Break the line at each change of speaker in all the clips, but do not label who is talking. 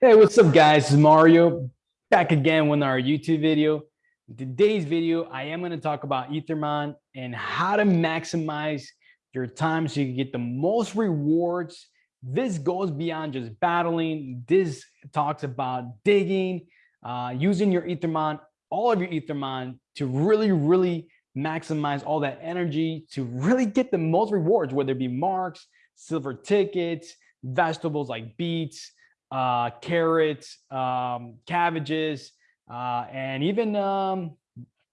Hey, what's up guys? Mario back again with our YouTube video. In today's video, I am going to talk about Ethermon and how to maximize your time so you can get the most rewards. This goes beyond just battling. This talks about digging, uh, using your Ethermon, all of your Ethermon to really, really maximize all that energy to really get the most rewards, whether it be marks, silver tickets, vegetables like beets, uh, carrots, um, cabbages, uh, and even um,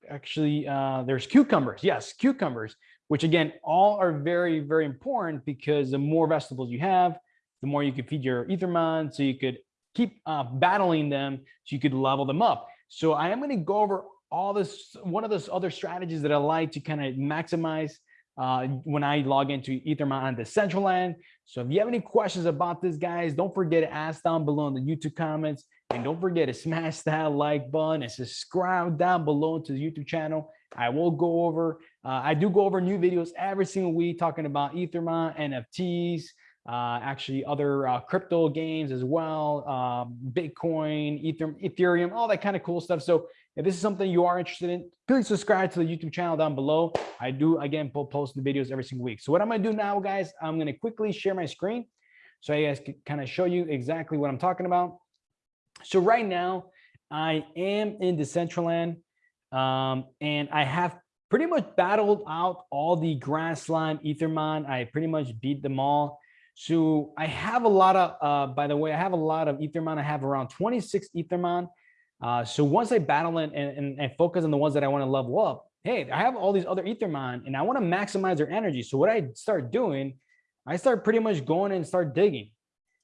actually uh, there's cucumbers. Yes, cucumbers, which again, all are very, very important because the more vegetables you have, the more you could feed your Ethermon, so you could keep uh, battling them, so you could level them up. So I am going to go over all this, one of those other strategies that I like to kind of maximize uh, when I log into Ethermon on Decentraland. So if you have any questions about this, guys, don't forget to ask down below in the YouTube comments. And don't forget to smash that like button and subscribe down below to the YouTube channel. I will go over, uh, I do go over new videos every single week talking about Ethermon, NFTs, uh, actually other uh, crypto games as well, um, Bitcoin, Ether, Ethereum, all that kind of cool stuff. So if this is something you are interested in, please subscribe to the YouTube channel down below. I do, again, post the videos every single week. So what I'm going to do now, guys, I'm going to quickly share my screen so I guys can kind of show you exactly what I'm talking about. So right now, I am in Decentraland, um, and I have pretty much battled out all the grassland Ethermon. I pretty much beat them all. So I have a lot of, uh, by the way, I have a lot of Ethermon. I have around 26 Ethermon. Uh, so once I battle and, and, and focus on the ones that I want to level up, hey, I have all these other Ethermon and I want to maximize their energy. So what I start doing, I start pretty much going and start digging.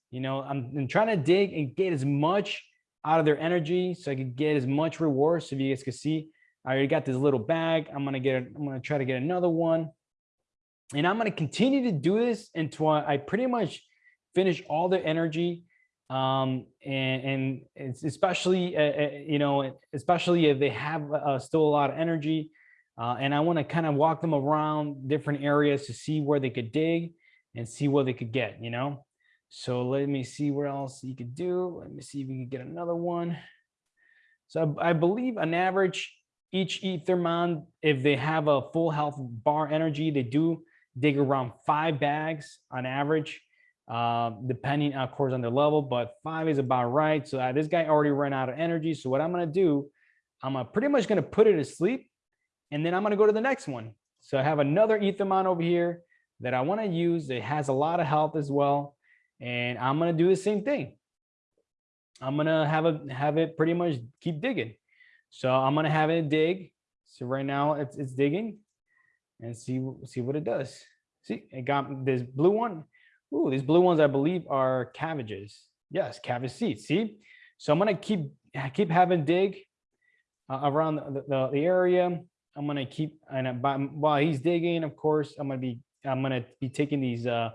You know, I'm, I'm trying to dig and get as much out of their energy so I can get as much reward. So if you guys can see, I already got this little bag. I'm gonna get, I'm gonna try to get another one. And I'm gonna continue to do this until I pretty much finish all the energy um, and, and it's especially, uh, uh, you know, especially if they have uh, still a lot of energy. Uh, and I want to kind of walk them around different areas to see where they could dig and see what they could get, you know? So let me see where else you could do. Let me see if we can get another one. So I, I believe on average, each Ethermon, if they have a full health bar energy, they do dig around five bags on average uh, depending, of course, on the level, but five is about right. So uh, this guy already ran out of energy. So what I'm to do, I'm uh, pretty much to put it to sleep and then I'm to go to the next one. So I have another Ethermon over here that I want to use. It has a lot of health as well. And I'm to do the same thing. I'm to have a have it pretty much keep digging. So I'm to have it dig. So right now it's, it's digging and see, see what it does. See, it got this blue one. Ooh, these blue ones, I believe, are cabbages. Yes, cabbage seeds. See, so I'm gonna keep keep having dig uh, around the, the, the, area. I'm gonna keep and while he's digging, of course, I'm gonna be I'm gonna be taking these uh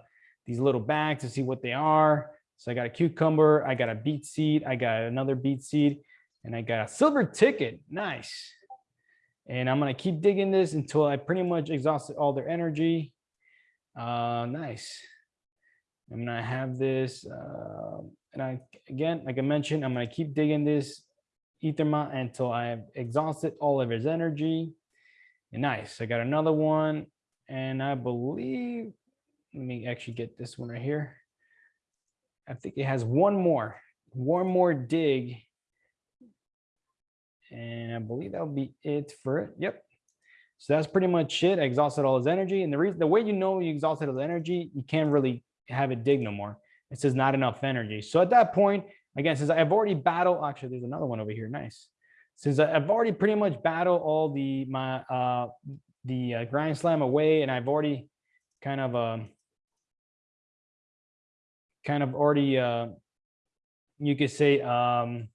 these little bags to see what they are. So I got a cucumber, I got a beet seed, I got another beet seed, and I got a silver ticket. Nice. And I'm gonna keep digging this until I pretty much exhausted all their energy. Uh, nice. I'm gonna have this, uh, and I again, like I mentioned, I'm gonna keep digging this Ethermon until I have exhausted all of his energy. And nice, I got another one, and I believe, let me actually get this one right here. I think it has one more, one more dig. And I believe that'll be it for it. Yep. So that's pretty much it. I exhausted all his energy. And the reason, the way you know you exhausted his energy, you can't really have it dig no more. It says not enough energy. So at that point, again, since I've already battled, actually, there's another one over here. Nice. Since I've already pretty much battled all the my uh the uh, grind slam away, and I've already kind of um kind of already uh you could say um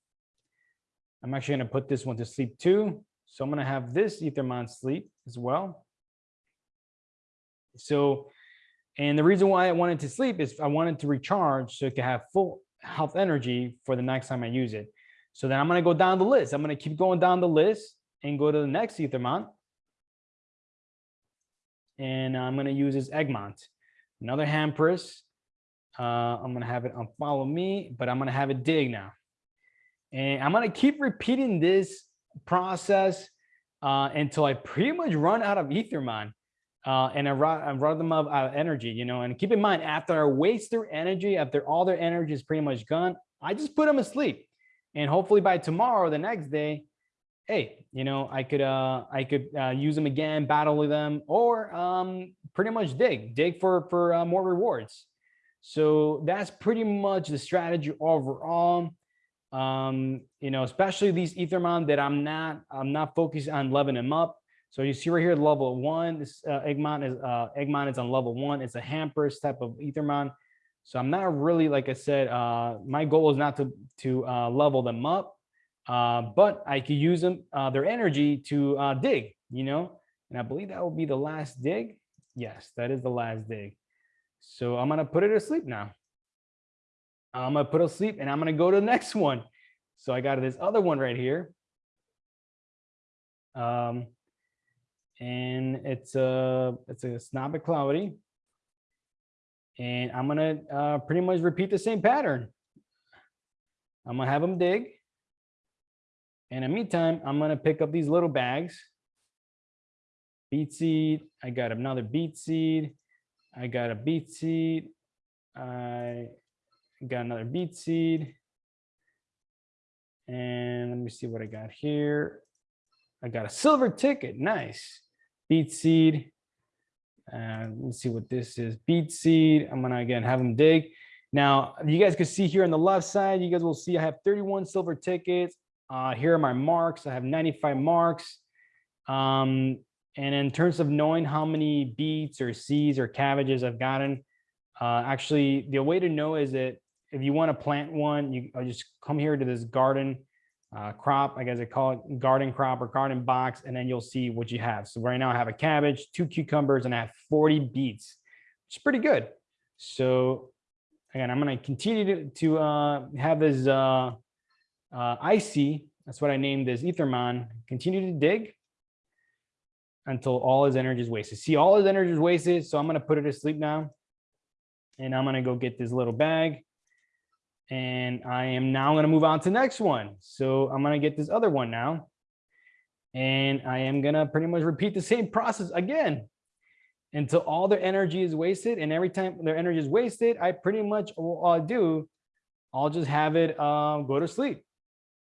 I'm actually going to put this one to sleep too. So I'm going to have this Ethermon sleep as well. So and the reason why I wanted to sleep is I wanted to recharge so it could have full health energy for the next time I use it. So then I'm going to go down the list. I'm going to keep going down the list and go to the next Ethermon. And I'm going to use this Eggmont, another Hampress. Uh, I'm gonna have it on follow me, but I'm gonna have it dig now. And I'm gonna keep repeating this process uh, until I pretty much run out of Ethermon uh, and I run, them of energy, you know, and keep in mind, after I waste their energy, after all their energy is pretty much gone, I just put them asleep. And hopefully by tomorrow, the next day, hey, you know, I could uh I could uh, use them again, battle with them, or um pretty much dig, dig for for uh, more rewards. So that's pretty much the strategy overall. Um, you know, especially these Ethermon that I'm not I'm not focused on leveling them up. So you see right here, level one, this uh, Eggmon is uh, is on level one. It's a Hampers type of Ethermon. So I'm not really, like I said, uh, my goal is not to to uh, level them up, uh, but I could use them uh, their energy to uh, dig, you know. And I believe that will be the last dig. Yes, that is the last dig. So I'm gonna put it asleep now. I'm gonna put it asleep, and I'm gonna go to the next one. So I got this other one right here. Um, and it's a it's a Snobbit Cloudy. And I'm gonna uh, pretty much repeat the same pattern. I'm gonna have them dig. And in the meantime, I'm gonna pick up these little bags. Beet seed, I got another beet seed. I got a beet seed. I got another beet seed. And let me see what I got here. I got a silver ticket, nice beet seed. And let's see what this is. Beet seed. I'm gonna again have them dig. Now you guys can see here on the left side, you guys will see I have 31 silver tickets. Uh, here are my marks. I have 95 marks. Um, and in terms of knowing how many beets or seeds or cabbages I've gotten, uh, actually the way to know is that if you want to plant one, you I'll just come here to this garden uh, crop, I guess I call it garden crop or garden box, and then you'll see what you have. So right now I have a cabbage, two cucumbers, and I have 40 beets, which is pretty good. So again, I'm going to continue to, to uh, have this uh, uh, icy, that's what I named this Ethermon, continue to dig until all his energy is wasted. See, all his energy is wasted, so I'm going to put it to sleep now. And I'm going to go get this little bag and I am now going to move on to the next one. So I'm going to get this other one now. And I am going to pretty much repeat the same process again until all their energy is wasted. And every time their energy is wasted, I pretty much I'll do, I'll just have it uh, go to sleep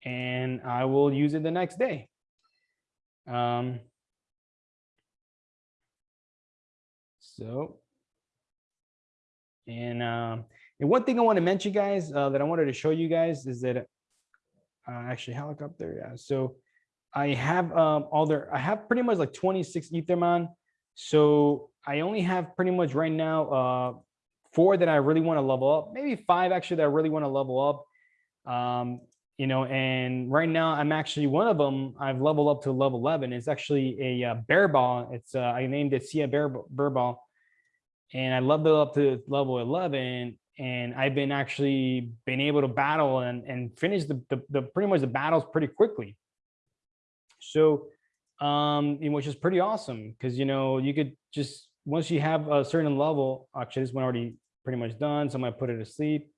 and I will use it the next day. Um, so, and um, and one thing I want to mention, guys, uh, that I wanted to show you guys is that uh, actually helicopter. Yeah. So I have um, all their, I have pretty much like 26 Ethermon. So I only have pretty much right now uh, four that I really want to level up, maybe five actually that I really want to level up. Um, you know, and right now I'm actually one of them. I've leveled up to level 11. It's actually a uh, bear ball. It's uh, I named it Sia bear, bear ball, and I leveled up to level 11 and I've been actually been able to battle and, and finish the, the, the pretty much the battles pretty quickly. So, um, which is pretty awesome because, you know, you could just, once you have a certain level, actually this one already pretty much done. So I'm gonna put it to sleep.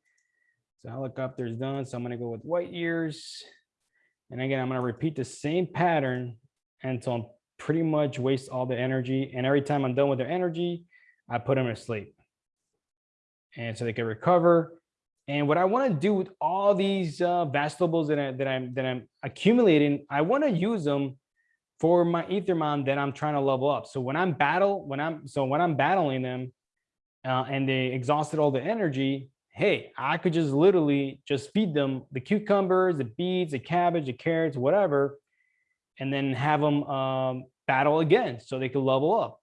So helicopter is done. So I'm gonna go with white ears. And again, I'm gonna repeat the same pattern until I'm pretty much waste all the energy. And every time I'm done with their energy, I put them to sleep and so they can recover. And what I want to do with all these uh, vegetables that, I, that I'm that I'm accumulating, I want to use them for my Ethermon that I'm trying to level up. So when I'm battle, when I'm so when I'm battling them, uh, and they exhausted all the energy, hey, I could just literally just feed them the cucumbers, the beets, the cabbage, the carrots, whatever, and then have them um, battle again so they could level up.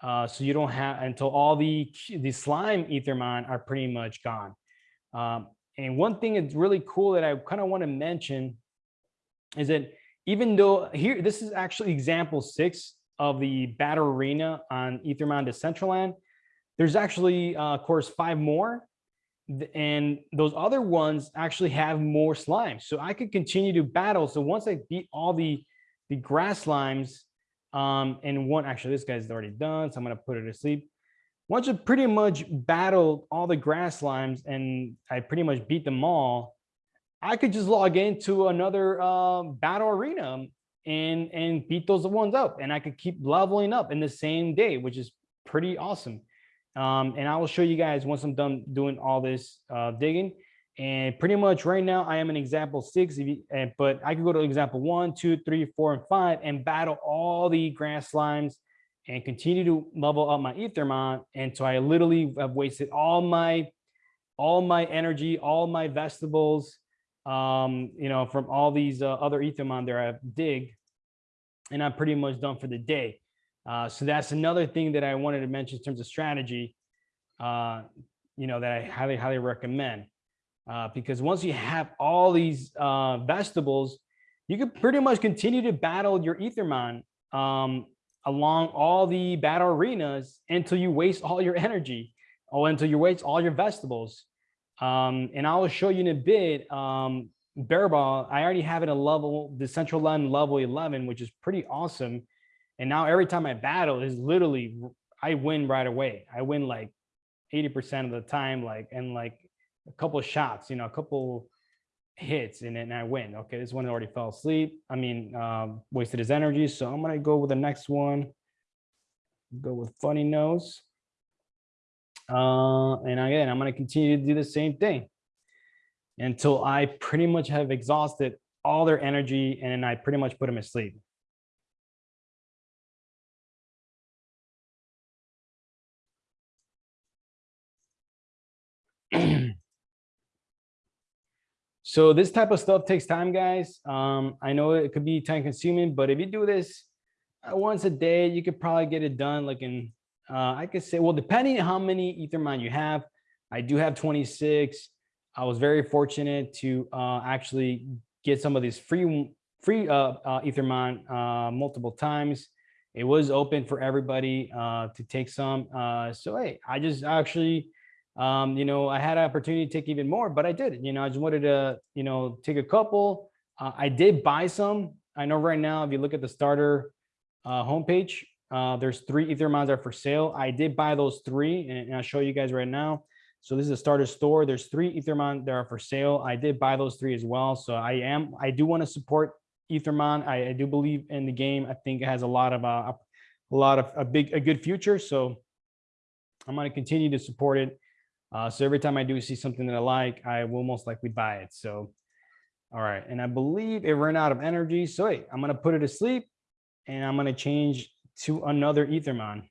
Uh, so you don't have until all the the slime ethermon are pretty much gone. Um, and one thing that's really cool that I kind of want to mention is that even though here, this is actually example six of the battle arena on Ethermon Decentraland, there's actually, uh, of course, five more. And those other ones actually have more slime. So I could continue to battle. So once I beat all the, the grass slimes, um, and one, actually, this guy's already done, so I'm gonna put it to sleep. once I pretty much battled all the grass slimes and I pretty much beat them all, I could just log into another uh, battle arena and and beat those ones up, and I could keep leveling up in the same day, which is pretty awesome. Um, and I will show you guys once I'm done doing all this uh, digging. And pretty much right now, I am in example six, you, but I could go to example one, two, three, four, and five and battle all the grass slimes and continue to level up my Ethermon. And so I literally have wasted all my all my energy, all my vegetables, um, you know, from all these uh, other Ethermon there I've dig, and I'm pretty much done for the day. Uh, so that's another thing that I wanted to mention in terms of strategy, uh, you know, that I highly, highly recommend. Uh, because once you have all these uh, vegetables, you can pretty much continue to battle your Ethermon um, along all the battle arenas until you waste all your energy or until you waste all your vegetables. Um, and I will show you in a bit, um, Bear Ball, I already have it a level, Decentraland level 11, which is pretty awesome. And now every time I battle is literally, I win right away. I win like 80% of the time, like, and like a couple shots, you know, a couple hits and then I win. Okay, this one already fell asleep. I mean, um, wasted his energy. So I'm gonna go with the next one. Go with funny nose. Uh, and again, I'm gonna continue to do the same thing until I pretty much have exhausted all their energy and I pretty much put them asleep. So this type of stuff takes time, guys. Um, I know it could be time consuming, but if you do this uh, once a day, you could probably get it done like in, uh, I could say, well, depending on how many Ethermon you have, I do have 26. I was very fortunate to uh, actually get some of these free free uh, uh, uh, multiple times. It was open for everybody uh, to take some. Uh, so hey, I just actually, um, you know, I had an opportunity to take even more, but I did. You know, I just wanted to, you know, take a couple. Uh, I did buy some. I know right now, if you look at the starter uh, homepage, uh, there's three Ethermons that are for sale. I did buy those three, and, and I'll show you guys right now. So this is a starter store. There's three Ethermon that are for sale. I did buy those three as well. So I am, I do want to support Ethermon. I, I do believe in the game. I think it has a lot of, uh, a lot of a big, a good future. So I'm going to continue to support it. Uh, so every time I do see something that I like, I will most likely buy it. So, all right. And I believe it ran out of energy. So wait, I'm going to put it to sleep and I'm going to change to another Ethermon.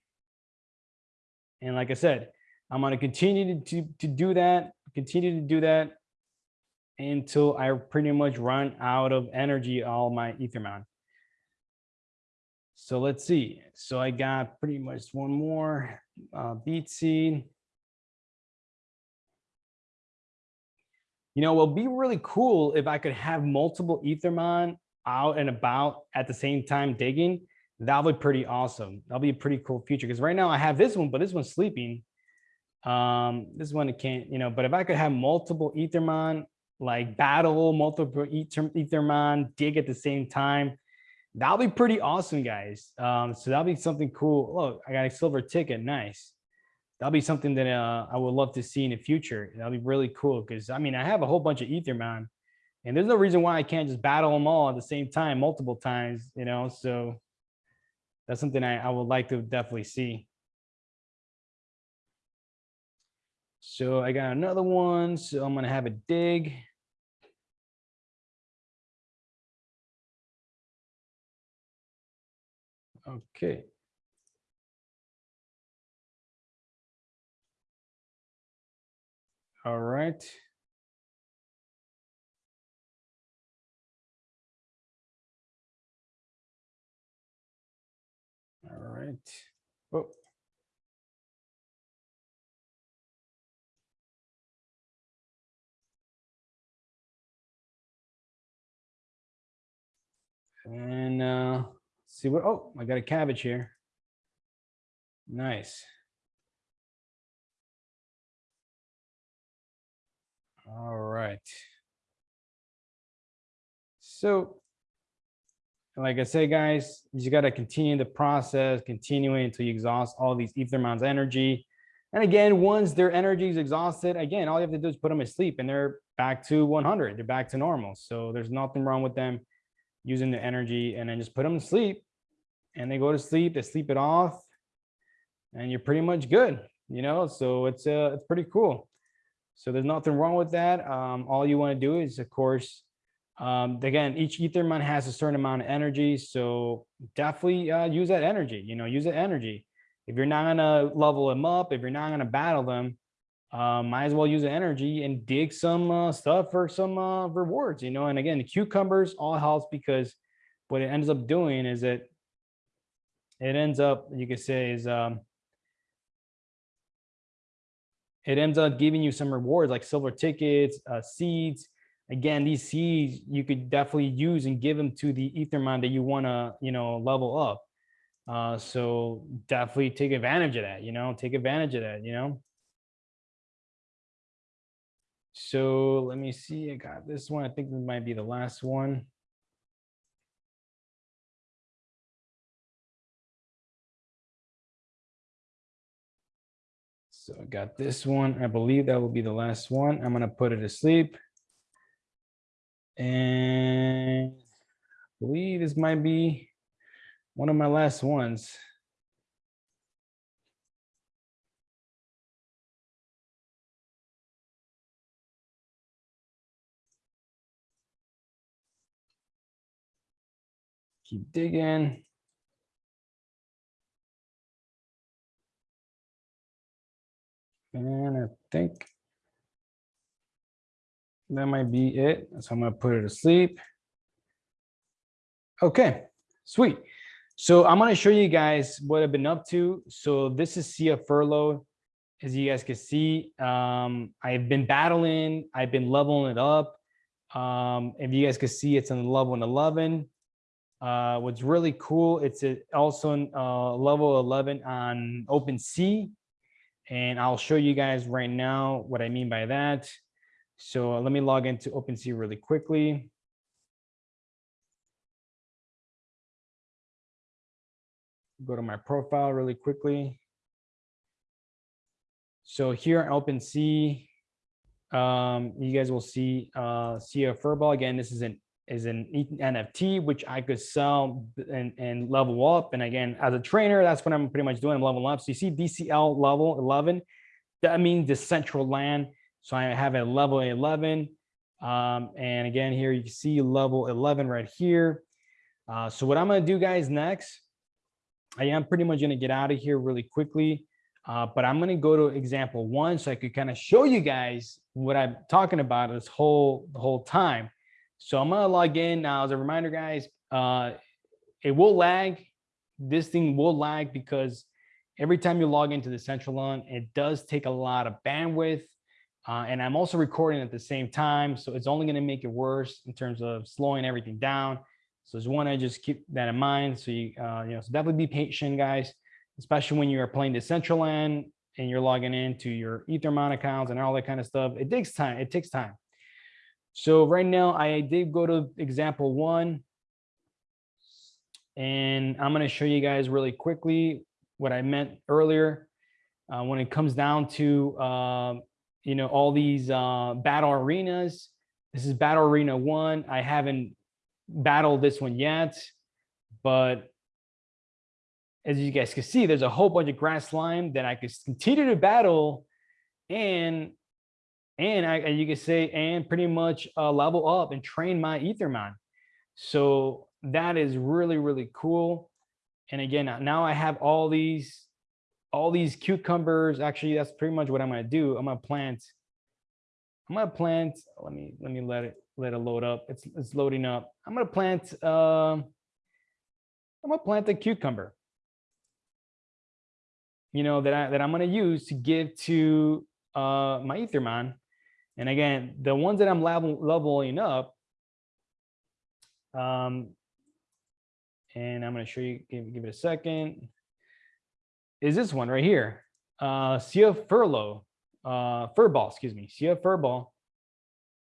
And like I said, I'm going to continue to, to do that, continue to do that until I pretty much run out of energy, all my Ethermon. So let's see. So I got pretty much one more uh, beet seed. You know, it would be really cool if I could have multiple Ethermon out and about at the same time digging. That would be pretty awesome. That'll be a pretty cool feature because right now I have this one, but this one's sleeping. Um, this one it can't, you know, but if I could have multiple Ethermon, like battle, multiple Ether, Ethermon, dig at the same time, that'll be pretty awesome, guys. Um, so that'll be something cool. Look, I got a silver ticket. Nice. That'll be something that uh, I would love to see in the future. That'll be really cool because I mean, I have a whole bunch of Ethermon and there's no reason why I can't just battle them all at the same time, multiple times, you know, so that's something I, I would like to definitely see. So I got another one. So I'm going to have a dig. Okay. All right. All right. Oh. And uh, see what, oh, I got a cabbage here. Nice. All right. So like I say, guys, you got to continue the process, continuing until you exhaust all these ether Ethermon's energy. And again, once their energy is exhausted, again, all you have to do is put them asleep and they're back to 100. They're back to normal. So there's nothing wrong with them using the energy and then just put them to sleep and they go to sleep, they sleep it off and you're pretty much good, you know? So it's, uh, it's pretty cool. So there's nothing wrong with that. Um, all you want to do is, of course, um, again, each Ethermon has a certain amount of energy. So definitely uh, use that energy, you know, use that energy. If you're not going to level them up, if you're not going to battle them, uh, might as well use the energy and dig some uh, stuff for some uh, rewards, you know. And again, the cucumbers all helps because what it ends up doing is that it ends up, you could say, is um, it ends up giving you some rewards like silver tickets, uh, seeds. Again, these seeds you could definitely use and give them to the Ethermon that you want to, you know, level up. Uh, so definitely take advantage of that, you know, take advantage of that, you know. So let me see, I got this one. I think this might be the last one. So I got this one. I believe that will be the last one. I'm going to put it to sleep. And I believe this might be one of my last ones. Keep digging. And I think that might be it. So I'm going to put it to sleep. Okay, sweet. So I'm going to show you guys what I've been up to. So this is Sia Furlough. As you guys can see, um, I've been battling. I've been leveling it up. Um, if you guys can see, it's on level 11. Uh, what's really cool, it's also uh, level 11 on OpenSea. And I'll show you guys right now what I mean by that. So let me log into OpenSea really quickly. Go to my profile really quickly. So here on OpenSea, um, you guys will see uh, Sia Furball. Again, this is an is an NFT, which I could sell and, and level up. And again, as a trainer, that's what I'm pretty much doing. I'm leveling up. So you see DCL level 11, that means Decentraland. So I have a level 11. Um, and again, here you can see level 11 right here. Uh, so what I'm going to do guys next, I am pretty much going to get out of here really quickly. Uh, but I'm going to go to example one so I could kind of show you guys what I'm talking about this whole the whole time. So I'm gonna log in now as a reminder, guys, uh, it will lag. This thing will lag because every time you log into the central Decentraland, it does take a lot of bandwidth. Uh, and I'm also recording at the same time. So it's only gonna make it worse in terms of slowing everything down. So just wanna just keep that in mind. So you, uh, you know, so definitely be patient, guys, especially when you are playing the Decentraland and you're logging into your Ethermon accounts and all that kind of stuff. It takes time, it takes time. So right now I did go to example one and I'm going to show you guys really quickly what I meant earlier uh, when it comes down to, uh, you know, all these uh, battle arenas. This is battle arena one. I haven't battled this one yet, but as you guys can see, there's a whole bunch of grass slime that I could continue to battle and and I, you can say, and pretty much uh, level up and train my Ethermon. So that is really, really cool. And again, now I have all these, all these cucumbers. Actually, that's pretty much what I'm going to do. I'm going to plant, I'm going to plant, let me, let me let it, let it load up. It's, it's loading up. I'm going to plant, uh, I'm going to plant a cucumber, you know, that I, that I'm going to use to give to uh, my Ethermon and again, the ones that I'm level, leveling up, um, and I'm going to show you, give, give it a second, is this one right here. Uh, Sia Furlough, uh, Furball, excuse me, Sia Furball.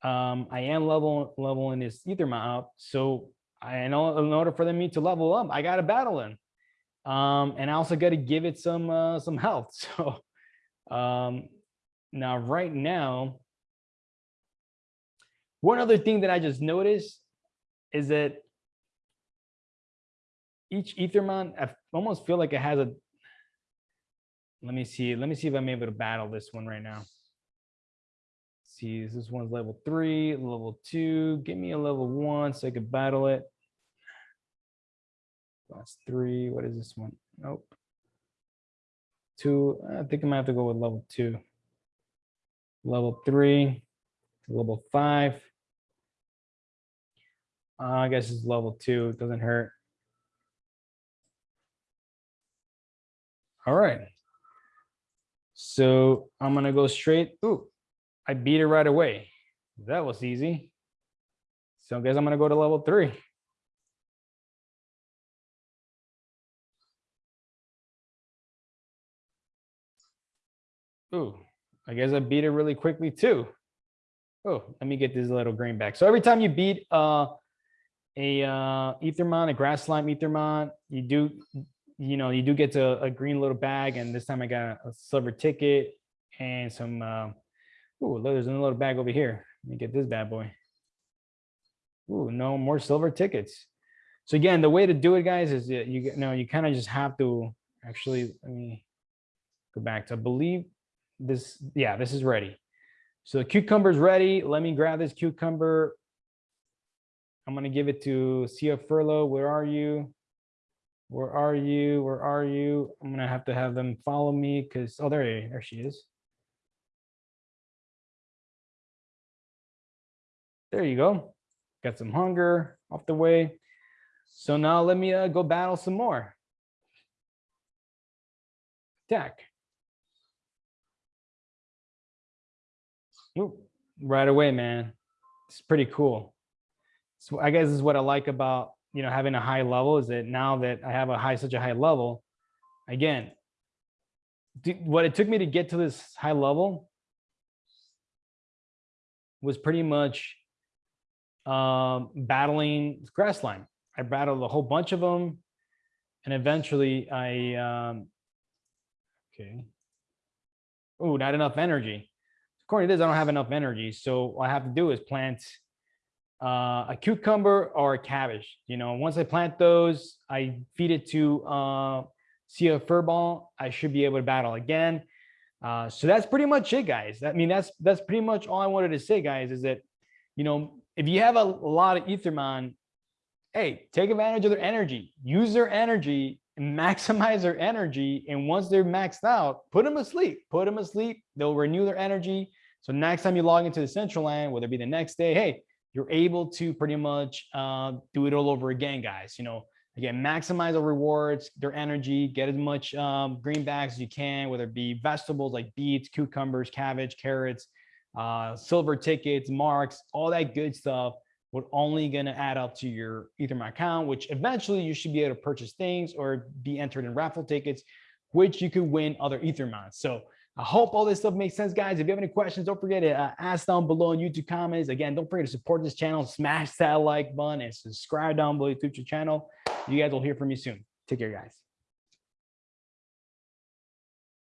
Um, I am level leveling this Ethermon up. So I know in order for me to level up, I got to battle them. Um, and I also got to give it some uh, some health. So Um, now, right now, one other thing that I just noticed is that each Ethermon, I almost feel like it has a, let me see, let me see if I'm able to battle this one right now. see, this one's level three, level two, give me a level one so I could battle it. That's three, what is this one? Nope. Two, I think I might have to go with level two. Level three, level five. Uh, I guess it's level two, it doesn't hurt. All right. So I'm gonna go straight. Ooh, I beat it right away. That was easy. So I guess I'm gonna go to level three. Ooh, I guess I beat it really quickly too. Oh, let me get this little green back. So every time you beat uh, a uh, Ethermon, a grass slime Ethermon, you do, you know, you do get to a green little bag. And this time I got a silver ticket and some, uh, ooh, there's another little bag over here. Let me get this bad boy. Ooh, no more silver tickets. So again, the way to do it, guys, is you, you know, you kind of just have to actually, let me go back to, believe this, yeah, this is ready. So the cucumber's ready. Let me grab this cucumber. I'm gonna give it to Sia Furlow. Where are you? Where are you? Where are you? I'm gonna have to have them follow me because oh there, there she is. There you go. Got some hunger off the way. So now let me uh, go battle some more. Attack. Ooh, right away, man. It's pretty cool. So I guess is what I like about you know having a high level is that now that I have a high such a high level, again, what it took me to get to this high level was pretty much um, battling grass slime. I battled a whole bunch of them, and eventually I um, okay. Oh, not enough energy according to this, I don't have enough energy. So what I have to do is plant uh, a cucumber or a cabbage. You know, once I plant those, I feed it to uh, Sia Furball. I should be able to battle again. Uh, so that's pretty much it, guys. I mean, that's that's pretty much all I wanted to say, guys. Is that you know, if you have a, a lot of Ethermon, hey, take advantage of their energy. Use their energy maximize their energy. And once they're maxed out, put them asleep, put them asleep. They'll renew their energy. So next time you log into Decentraland, whether it be the next day, hey, you're able to pretty much uh, do it all over again, guys. You know, again, maximize the rewards, their energy, get as much um, greenbacks as you can, whether it be vegetables like beets, cucumbers, cabbage, carrots, uh, silver tickets, marks, all that good stuff would only going to add up to your Ethermon account, which eventually you should be able to purchase things or be entered in raffle tickets, which you could win other Ethermons. So I hope all this stuff makes sense, guys. If you have any questions, don't forget to uh, ask down below in YouTube comments. Again, don't forget to support this channel, smash that like button and subscribe down below to the channel. You guys will hear from me soon. Take care, guys.